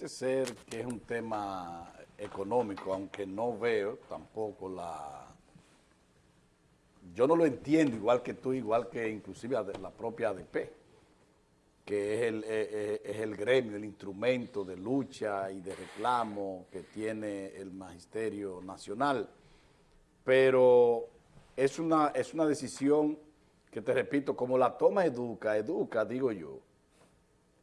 parece ser que es un tema económico, aunque no veo tampoco la... Yo no lo entiendo igual que tú, igual que inclusive la propia ADP, que es el, eh, eh, es el gremio, el instrumento de lucha y de reclamo que tiene el Magisterio Nacional. Pero es una, es una decisión que te repito, como la toma Educa, Educa, digo yo,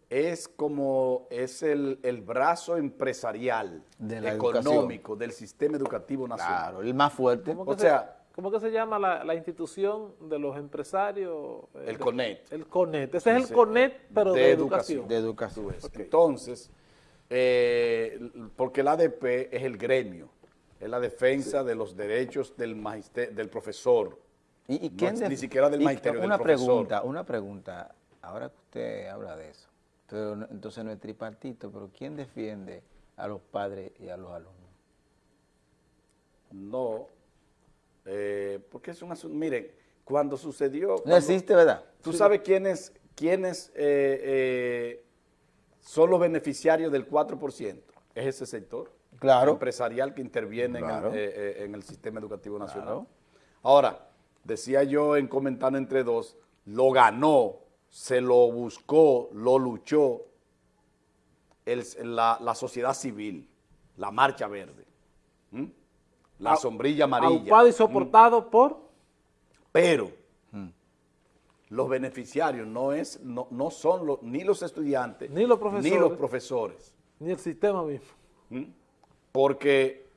es como es el, brazo empresarial, económico del sistema educativo nacional. Claro, el más fuerte. ¿Cómo o sea, ¿Cómo que se llama la, institución de los empresarios? Eh, el CONET. El CONET. Ese es el CONET, pero de, educación. De educación. Entonces, eh, porque el ADP es el gremio, es la defensa de los derechos del, magister, del profesor, ¿Y, quién ni siquiera del magisterio, una pregunta, Una pregunta, ahora que usted habla de eso, entonces no es tripartito, pero ¿quién defiende a los padres y a los alumnos? No, eh, porque es un asunto, miren, cuando sucedió... no existe, ¿verdad? ¿Tú sabes quiénes, quiénes eh, eh, son los beneficiarios del 4%? Es ese sector claro. empresarial que interviene en, el, sistema educativo nacional. Ahora, decía yo en comentando entre dos, lo ganó, se lo buscó, lo luchó la, sociedad civil, la marcha verde, la sombrilla amarilla. Ocupado y soportado por... Pero los beneficiarios no, es, no, no son ni los estudiantes, ni los profesores, ni, los profesores, ni el sistema mismo. Porque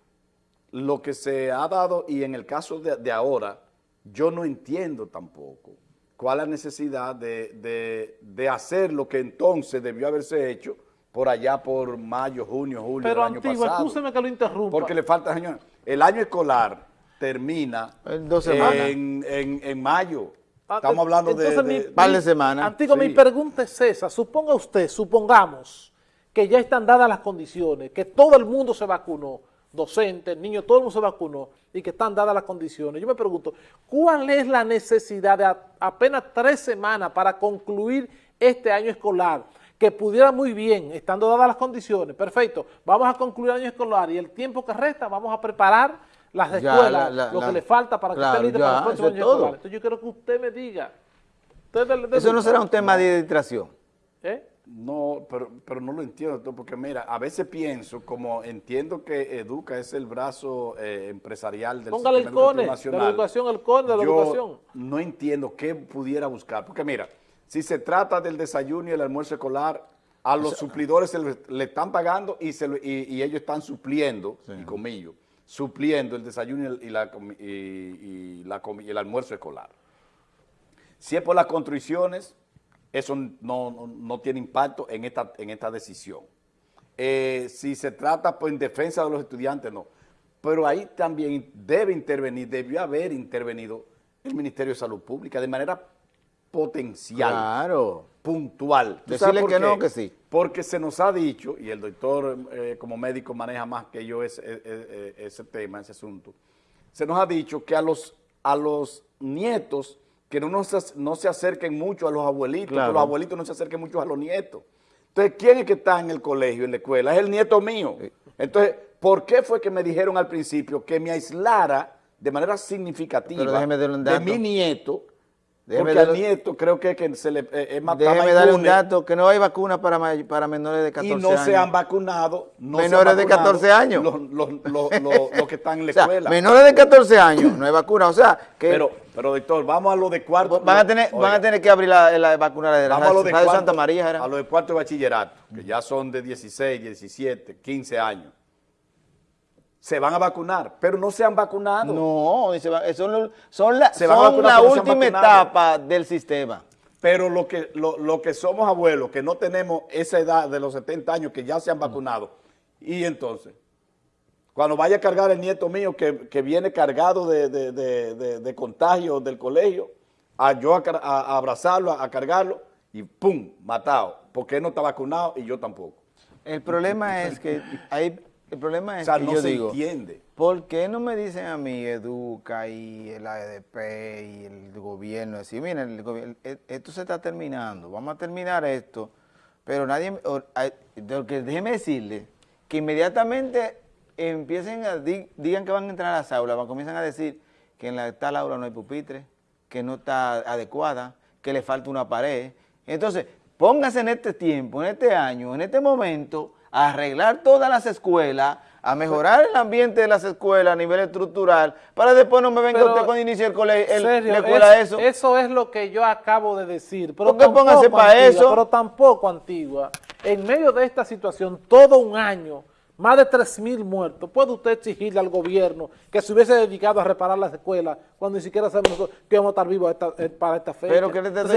lo que se ha dado, y en el caso de ahora, yo no entiendo tampoco cuál es la necesidad de, hacer lo que entonces debió haberse hecho por allá por mayo, junio, julio Pero del año antiguo, pasado. que lo interrumpa. Porque le falta año. El año escolar termina en, en, mayo. Ah, Estamos hablando de, de, par de semanas. Antiguo, mi pregunta es esa. Suponga usted, supongamos que ya están dadas las condiciones, que todo el mundo se vacunó, docentes, niños, todo el mundo se vacunó y que están dadas las condiciones. Yo me pregunto, ¿cuál es la necesidad de apenas tres semanas para concluir este año escolar? Que pudiera muy bien, estando dadas las condiciones, perfecto, vamos a concluir el año escolar y el tiempo que resta vamos a preparar las escuelas, lo que le falta para que esté listo para el próximo año escolar. Entonces yo quiero que usted me diga. Eso no será un tema de distracción. ¿Eh? No, pero, pero no lo entiendo, porque mira, a veces pienso, como entiendo que Educa es el brazo eh, empresarial del Póngale el CONE, nacional, de la educación, el CONE de la yo educación. no entiendo qué pudiera buscar, porque mira, si se trata del desayuno y el almuerzo escolar, a los suplidores le, están pagando y, se, y, ellos están supliendo, y comillo, supliendo el desayuno y, la, y, la, y el almuerzo escolar. Si es por las construcciones, eso no, tiene impacto en esta, en esta decisión. Eh, si se trata pues, en defensa de los estudiantes, no. Pero ahí también debe intervenir, debió haber intervenido el Ministerio de Salud Pública de manera potencial, claro. puntual. Decirle que no, que sí. Porque se nos ha dicho, y el doctor eh, como médico maneja más que yo ese, ese, tema, ese asunto, se nos ha dicho que a los, a los nietos que no, se, no se acerquen mucho a los abuelitos, que los abuelitos no se acerquen mucho a los nietos. Entonces, ¿quién es que está en el colegio, en la escuela? Es el nieto mío. Entonces, ¿por qué fue que me dijeron al principio que me aislara de manera significativa de mi nieto Déjeme Porque al nieto creo que, que se le eh, Déjeme darle un dato, que no hay vacuna para, para menores de 14 años. Y no se han vacunado. menores de 14 años. Los, que están en la escuela. menores de 14 años, no hay vacuna. O sea, que... Pero, pero doctor, vamos a lo de cuarto. Van a tener, van a tener que abrir la, la vacuna de la vamos a lo de Santa María. A lo de cuarto de bachillerato, que ya son de 16, 17, 15 años se van a vacunar, pero no se han vacunado. No, son, son la, son la última etapa del sistema. Pero lo que, lo, que somos abuelos, que no tenemos esa edad de los 70 años, que ya se han mm. vacunado, y entonces, cuando vaya a cargar el nieto mío, que, viene cargado de, de, contagio del colegio, a yo a, abrazarlo, a, cargarlo, y ¡pum!, matado, porque él no está vacunado y yo tampoco. El problema es que hay el problema es que no yo se digo, entiende. ¿por qué no me dicen a mí Educa y el AEDP y el gobierno? Decir, miren, el gobierno, esto se está terminando, vamos a terminar esto, pero nadie, que déjeme decirle que inmediatamente empiecen a, di- digan que van a entrar a las aulas, van- comienzan a decir que en la tal aula no hay pupitre, que no está adecuada, que le falta una pared. Entonces, póngase en este tiempo, en este año, en este momento, a arreglar todas las escuelas, a mejorar el ambiente de las escuelas a nivel estructural, para después no me venga Pero, usted cuando inicie el colegio, el, Sergio, la escuela es- eso. Eso es lo que yo acabo de decir. Pero ¿Por qué tampoco póngase pa' Antigua, eso? Pero tampoco antigua. En medio de esta situación, todo un año, más de 3 mil muertos, ¿puede usted exigirle al gobierno que se hubiese dedicado a reparar las escuelas cuando ni siquiera sabemos nosotros que vamos a estar vivos esta- eh, para esta fecha? Pero,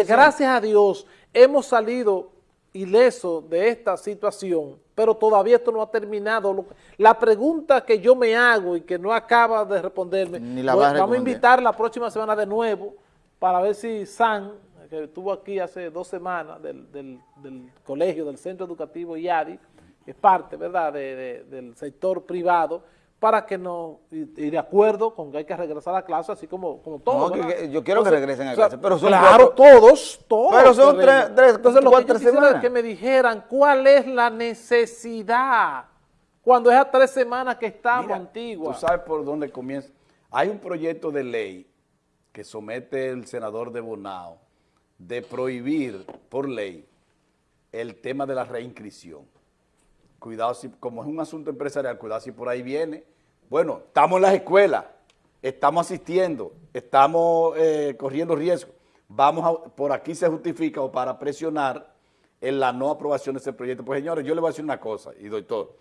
gracias a Dios, hemos salido ilesos de esta situación, pero todavía esto no ha terminado. La pregunta que yo me hago y que no acaba de responderme, Ni la a vamos a invitar la próxima semana de nuevo para ver si San, que estuvo aquí hace dos semanas del, del- del colegio, del centro educativo IADI, es parte, ¿verdad?, de- de- del sector privado, para que no, y, y de acuerdo con que hay que regresar a clase, así como, como todos. No, yo quiero que regresen a o sea, clase, pero son Claro, cuatro- todos, todos. Pero son tres- tres, Entonces, lo que cuatro yo es semanas. que me dijeran cuál es la necesidad cuando es a tres semanas que estamos, Antigua. Tú sabes por dónde comienza. Hay un proyecto de ley que somete el senador de Bonao de prohibir por ley el tema de la reinscripción. Cuidado si, como es un asunto empresarial, cuidado si por ahí viene. Bueno, estamos en las escuelas, estamos asistiendo, estamos eh, corriendo riesgo. Vamos a, por aquí se justifica o para presionar en la no aprobación de ese proyecto. Pues señores, yo le voy a decir una cosa, y doctor,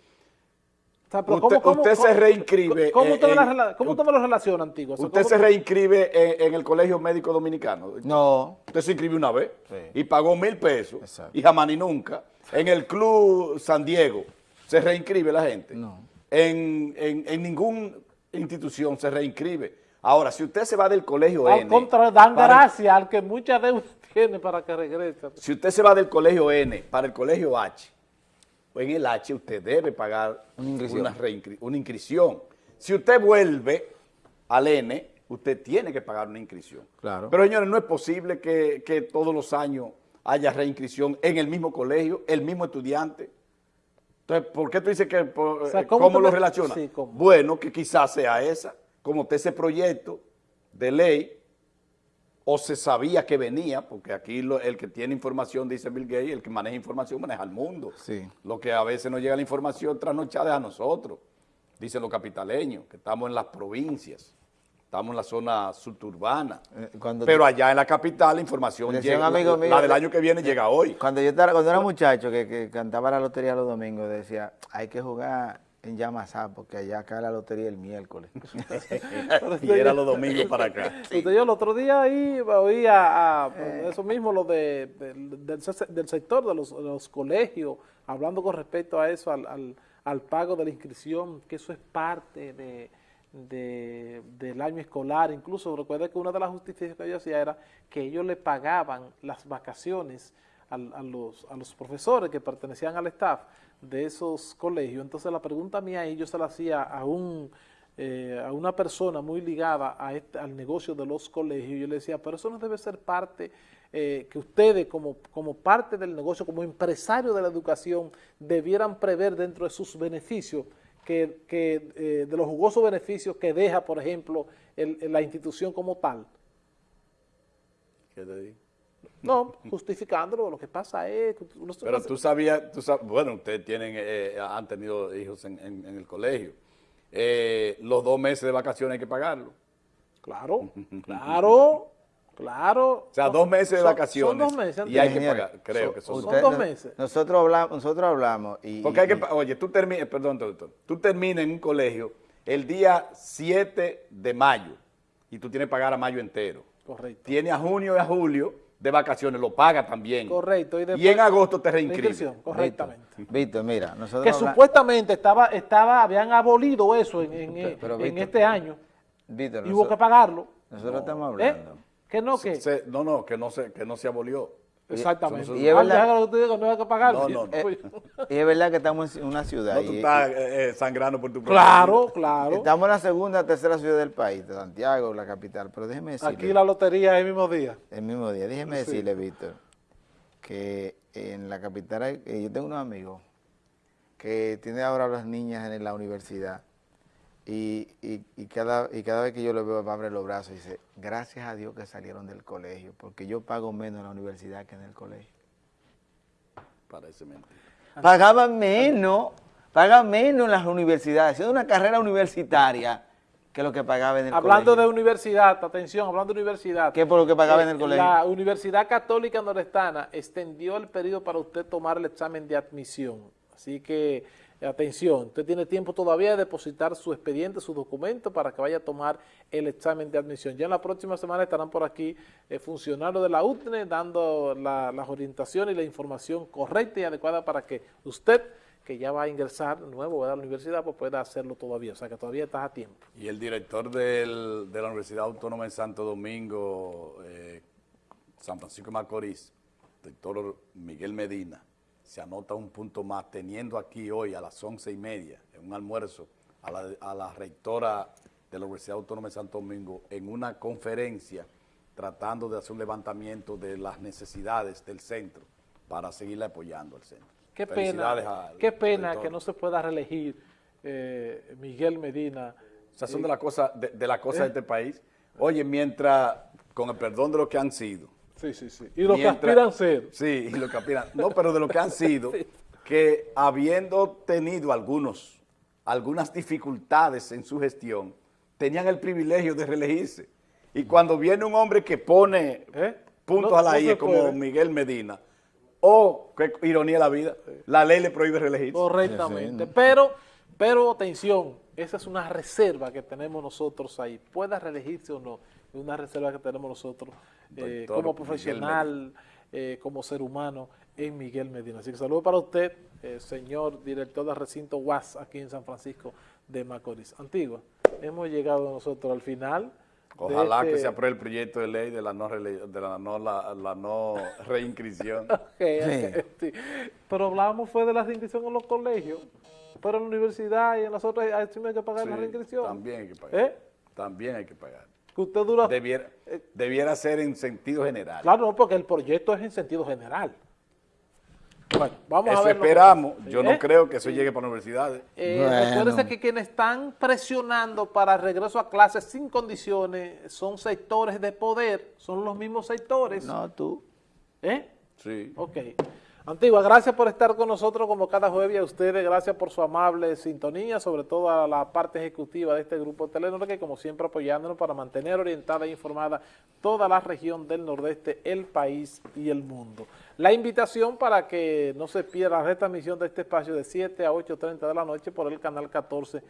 O sea, pero Usted- usted se reinscribe ¿Cómo, en- usted, me la usted lo relaciona, Antigua? O sea, Usted ¿cómo- se reinscribe en, en el Colegio Médico Dominicano. No, Usted se inscribió una vez Sí. y pagó mil pesos Exacto. y jamás ni nunca. En el Club San Diego se reinscribe la gente. No. En, en, en ninguna institución se reinscribe. Ahora, si usted se va del Colegio Al N... contrario, dan para- gracias al que mucha deuda tiene para que regrese. Si usted se va del Colegio N para el Colegio H, en el H usted debe pagar Una inscripción. Una, inscripción. Si usted vuelve al N, usted tiene que pagar una inscripción. Claro. Pero señores, no es posible que, que todos los años haya reinscripción en el mismo colegio, el mismo estudiante. Entonces, ¿por qué tú dices que, por- O sea, eh, ¿cómo lo me- relaciona? Sí, ¿cómo? Bueno, que quizás sea esa, como usted ese proyecto de ley o se sabía que venía, porque aquí lo- el que tiene información, dice Bill Gates, el que maneja información maneja el mundo. Sí. Lo que a veces nos llega la información trasnochada es a nosotros, dicen los capitaleños, que estamos en las provincias, estamos en la zona suburbana. Eh, cuando Pero allá en la capital la información llega, un amigo la, mío la del año que viene llega hoy. Cuando yo estaba, cuando era muchacho que, que cantaba la lotería los domingos, decía, hay que jugar en Yamasá, porque allá cae la lotería el miércoles. y era los domingos para acá. Usted, yo el otro día ahí oí a, Eh. eso mismo, lo de, del, del se- del sector de los, de los colegios, hablando con respecto a eso, al, al- al pago de la inscripción, que eso es parte de, de- del año escolar. Incluso recuerde que una de las justificaciones que yo hacía era que ellos le pagaban las vacaciones a, los, a los profesores que pertenecían al staff de esos colegios. Entonces la pregunta mía ahí yo se la hacía a un eh, a una persona muy ligada a este- al negocio de los colegios, yo le decía, pero eso no debe ser parte, eh, que ustedes como, como parte del negocio, como empresario de la educación, debieran prever dentro de sus beneficios, que, que, eh, de los jugosos beneficios que deja, por ejemplo, el- la institución como tal. ¿Qué te? No, justificándolo, lo que pasa es... que uno Pero tú sabías, tú sab- bueno, ustedes tienen, eh, han tenido hijos en, en- en el colegio. Eh, los dos meses de vacaciones hay que pagarlo. Claro, claro, claro. O sea, dos meses de vacaciones. Son dos meses. Y hay que pagar, creo que son son dos. meses. Nosotros hablamos, nosotros hablamos y... Porque hay que, oye, tú terminas, perdón, doctor, tú terminas en un colegio el día 7 de mayo y tú tienes que pagar a mayo entero. Correcto. Tienes a junio y a julio de vacaciones, lo pagas también. Correcto. Y, en agosto te Víctor, correctamente. Víctor, mira, nosotros Que habla- supuestamente estaba, estaba, habían abolido eso en, en- Pero- pero, en Víctor, este año Víctor, y hubo que pagarlo. nosotros estamos ¿Eh? hablando. ¿Que no? que Se- no, no, que no se, que no se abolió. Exactamente. Y es Ah, verdad- que tú digas, no hay que pagarlo. No, no, no. Pues, Y es verdad que estamos en una ciudad. No, tú estás eh, eh, sangrando por tu claro, claro. Estamos en la segunda, tercera ciudad del país, de Santiago, la capital. Pero déjeme decirle, Aquí la lotería es el mismo día. el mismo día, déjeme Sí. decirle, Víctor, que en la capital, hay- eh, yo tengo unos amigos que tiene ahora las niñas en la universidad y, y- y cada, y cada vez que yo lo veo me abre los brazos y dice, gracias a Dios que salieron del colegio, porque yo pago menos en la universidad que en el colegio. Parece mentira. Pagaba menos, paga menos en las universidades, haciendo una carrera universitaria que lo que pagaba en el Hablando de colegio. universidad, atención, hablando de universidad. ¿Qué por lo que pagaba en eh, el colegio? La Universidad Católica Nordestana extendió el periodo para usted tomar el examen de admisión. Así que, atención, usted tiene tiempo todavía de depositar su expediente, su documento para que vaya a tomar el examen de admisión. Ya en la próxima semana estarán por aquí eh, funcionarios de la UTNE dando la- las orientaciones y la información correcta y adecuada para que usted, que ya va a ingresar nuevo a la universidad, pues pueda hacerlo todavía. O sea que todavía estás a tiempo. Y el director de la Universidad Autónoma de Santo Domingo, eh, San Francisco de Macorís, doctor Miguel Medina, se anota un punto más, teniendo aquí hoy a las once y media, en un almuerzo, a la, a la rectora de la Universidad Autónoma de Santo Domingo, en una conferencia, tratando de hacer un levantamiento de las necesidades del centro para seguirle apoyando al centro. Qué pena, al qué pena que no se pueda reelegir eh, Miguel Medina. Esas son de las cosas de, de, la cosa de este país. Oye, mientras, con el perdón de lo que han sido. Sí, sí, sí. Y lo que aspiran ser. Sí, y lo que aspiran. No, pero de lo que han sido, que habiendo tenido algunos, algunas dificultades en su gestión, tenían el privilegio de reelegirse. Y cuando viene un hombre que pone ¿Eh? puntos No- a la no I, como puede. Miguel Medina, o, qué ironía de la vida, la ley le prohíbe reelegirse. Correctamente. Pero, pero atención, esa es una reserva que tenemos nosotros ahí. Pueda reelegirse o no, es una reserva que tenemos nosotros eh, como profesional, eh, como ser humano en Miguel Medina. Así que saludo para usted, eh, señor director del recinto UAS aquí en San Francisco de Macorís. Antigua, hemos llegado nosotros al final. Ojalá que este- se apruebe el proyecto de ley de la no, de la no, la, la no reinscripción. Ok, ok, sí. Pero hablábamos fue de la reinscripción en los colegios, pero en la universidad y en las otras hay que pagar la reinscripción. También hay que pagar. ¿Eh? También hay que pagar. Que usted dura... Debiera, debiera ser en sentido general. Claro, no, porque el proyecto es en sentido general. Bueno, vamos a ver. que esperamos. Yo ¿Eh? no creo que eso llegue para universidades. Eh, Bueno. Recuérdense que quienes están presionando para el regreso a clases sin condiciones son sectores de poder, son los mismos sectores. No, tú. ¿Eh? Sí. Ok. Antigua, gracias por estar con nosotros como cada jueves a ustedes, gracias por su amable sintonía, sobre todo a la parte ejecutiva de este grupo Telenor, que como siempre apoyándonos para mantener orientada e informada toda la región del Nordeste, el país y el mundo. La invitación para que no se pierda la retransmisión de este espacio de 7 a 8.30 de la noche por el canal 14